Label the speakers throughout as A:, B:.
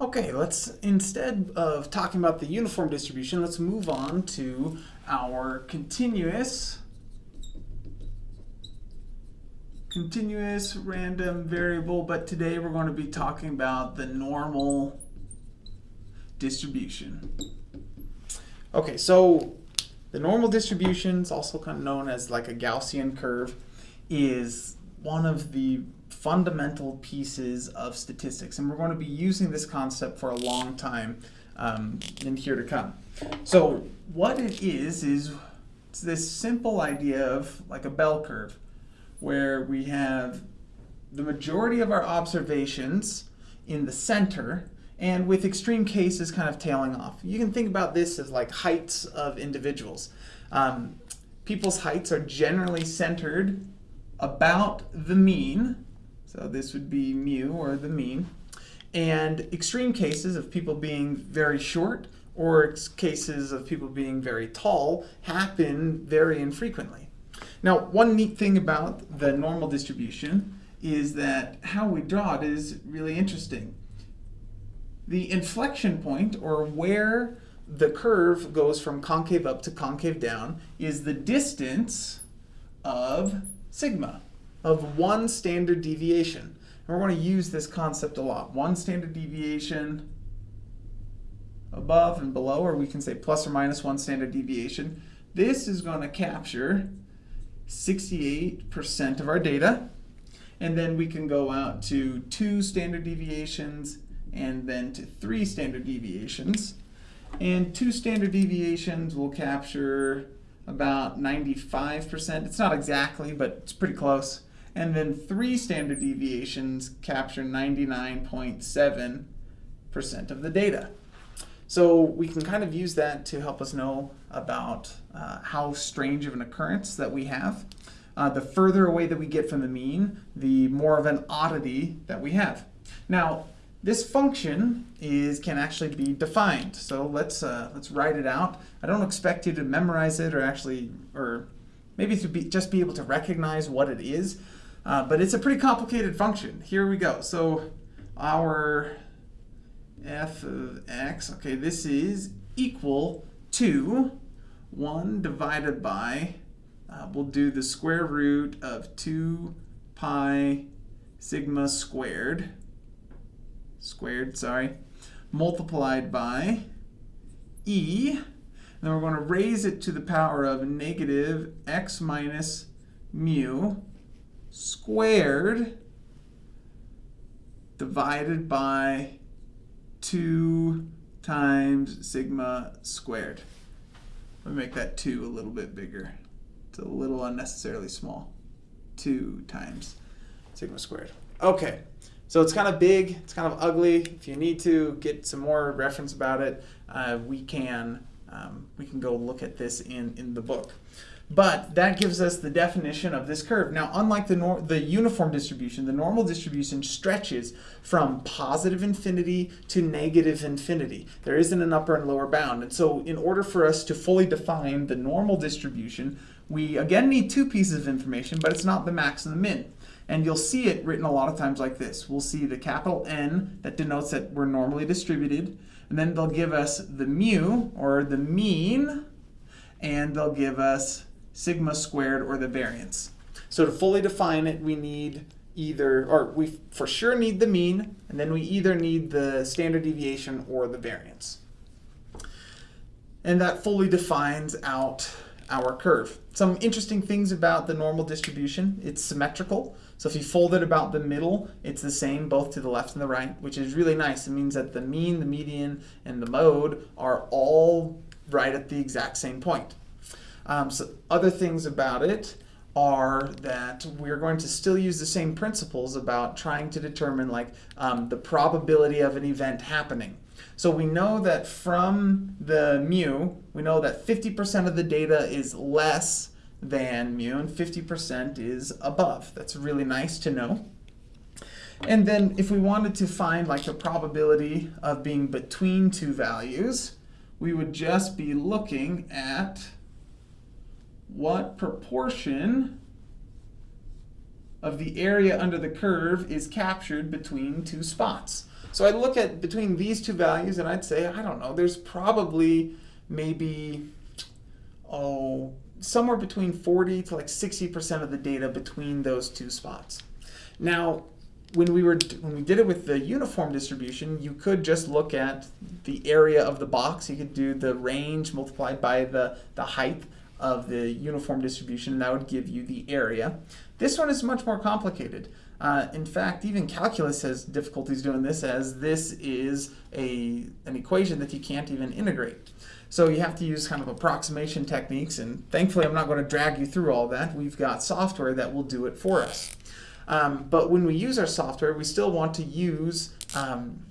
A: Okay, let's, instead of talking about the uniform distribution, let's move on to our continuous, continuous random variable, but today we're going to be talking about the normal distribution. Okay, so the normal distribution is also kind of known as like a Gaussian curve, is one of the fundamental pieces of statistics. And we're going to be using this concept for a long time um, in here to come. So what it is, is this simple idea of like a bell curve where we have the majority of our observations in the center and with extreme cases kind of tailing off. You can think about this as like heights of individuals. Um, people's heights are generally centered about the mean so this would be mu, or the mean. And extreme cases of people being very short or cases of people being very tall happen very infrequently. Now, one neat thing about the normal distribution is that how we draw it is really interesting. The inflection point, or where the curve goes from concave up to concave down, is the distance of sigma of one standard deviation. And we're going to use this concept a lot. One standard deviation above and below, or we can say plus or minus one standard deviation. This is going to capture 68% of our data. And then we can go out to two standard deviations and then to three standard deviations. And two standard deviations will capture about 95%. It's not exactly, but it's pretty close. And then three standard deviations capture 99.7% of the data. So we can kind of use that to help us know about uh, how strange of an occurrence that we have. Uh, the further away that we get from the mean, the more of an oddity that we have. Now, this function is can actually be defined. So let's uh, let's write it out. I don't expect you to memorize it or actually, or maybe to be, just be able to recognize what it is. Uh, but it's a pretty complicated function. Here we go. So our f of x, okay, this is equal to 1 divided by, uh, we'll do the square root of 2 pi sigma squared, squared, sorry, multiplied by e, and then we're going to raise it to the power of negative x minus mu squared divided by 2 times sigma squared. Let me make that 2 a little bit bigger. It's a little unnecessarily small. 2 times sigma squared. Okay, so it's kind of big, it's kind of ugly. If you need to get some more reference about it, uh, we can um, we can go look at this in, in the book. But that gives us the definition of this curve. Now, unlike the, the uniform distribution, the normal distribution stretches from positive infinity to negative infinity. There isn't an upper and lower bound. And so in order for us to fully define the normal distribution, we again need two pieces of information, but it's not the max and the min. And you'll see it written a lot of times like this. We'll see the capital N that denotes that we're normally distributed. And then they'll give us the mu, or the mean, and they'll give us sigma squared, or the variance. So to fully define it, we need either, or we for sure need the mean, and then we either need the standard deviation or the variance. And that fully defines out our curve. Some interesting things about the normal distribution, it's symmetrical. So if you fold it about the middle, it's the same both to the left and the right, which is really nice. It means that the mean, the median, and the mode are all right at the exact same point. Um, so other things about it are that we're going to still use the same principles about trying to determine like um, the probability of an event happening. So we know that from the mu, we know that 50% of the data is less than mu and 50% is above. That's really nice to know. And then if we wanted to find like the probability of being between two values, we would just be looking at what proportion of the area under the curve is captured between two spots. So I look at between these two values and I'd say, I don't know, there's probably maybe, oh, somewhere between 40 to like 60% of the data between those two spots. Now, when we were when we did it with the uniform distribution, you could just look at the area of the box. You could do the range multiplied by the, the height of the uniform distribution, and that would give you the area. This one is much more complicated. Uh, in fact, even calculus has difficulties doing this as this is a, an equation that you can't even integrate. So you have to use kind of approximation techniques, and thankfully I'm not going to drag you through all that. We've got software that will do it for us. Um, but when we use our software, we still want to use um,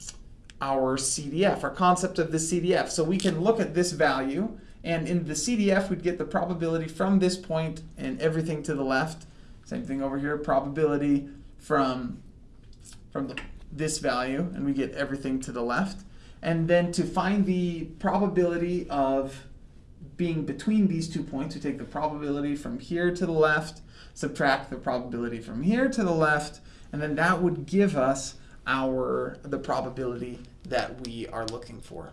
A: our CDF, our concept of the CDF. So we can look at this value, and in the CDF, we'd get the probability from this point and everything to the left. Same thing over here, probability from, from the, this value, and we get everything to the left. And then to find the probability of being between these two points, we take the probability from here to the left subtract the probability from here to the left, and then that would give us our the probability that we are looking for.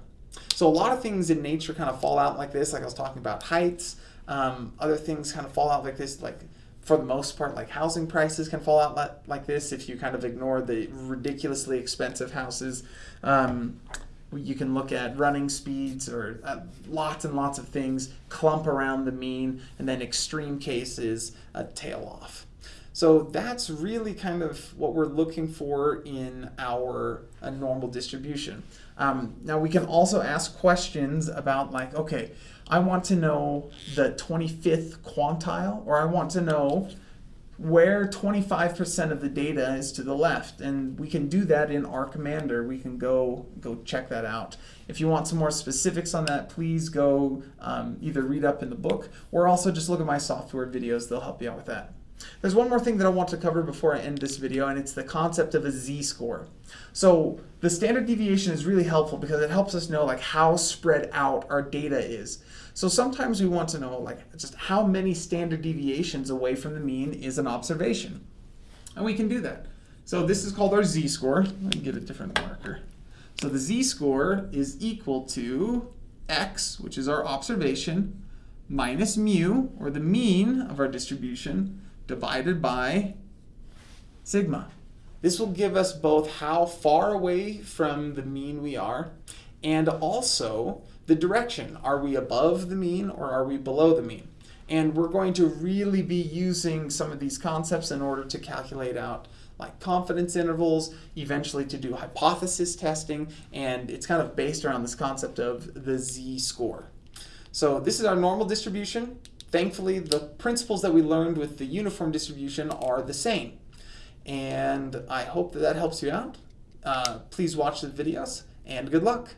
A: So a lot of things in nature kind of fall out like this, like I was talking about heights. Um, other things kind of fall out like this, like for the most part, like housing prices can fall out like this if you kind of ignore the ridiculously expensive houses. Um, you can look at running speeds or uh, lots and lots of things clump around the mean, and then extreme cases, a tail off. So that's really kind of what we're looking for in our uh, normal distribution. Um, now we can also ask questions about like, okay, I want to know the 25th quantile, or I want to know where 25% of the data is to the left. And we can do that in R Commander. We can go, go check that out. If you want some more specifics on that, please go um, either read up in the book or also just look at my software videos. They'll help you out with that. There's one more thing that I want to cover before I end this video, and it's the concept of a z-score. So the standard deviation is really helpful because it helps us know like how spread out our data is. So sometimes we want to know like just how many standard deviations away from the mean is an observation. And we can do that. So this is called our z-score. Let me get a different marker. So the z-score is equal to x, which is our observation, minus mu, or the mean of our distribution, divided by sigma. This will give us both how far away from the mean we are and also the direction. Are we above the mean or are we below the mean? And we're going to really be using some of these concepts in order to calculate out like confidence intervals, eventually to do hypothesis testing, and it's kind of based around this concept of the z-score. So this is our normal distribution. Thankfully, the principles that we learned with the uniform distribution are the same. And I hope that that helps you out. Uh, please watch the videos, and good luck.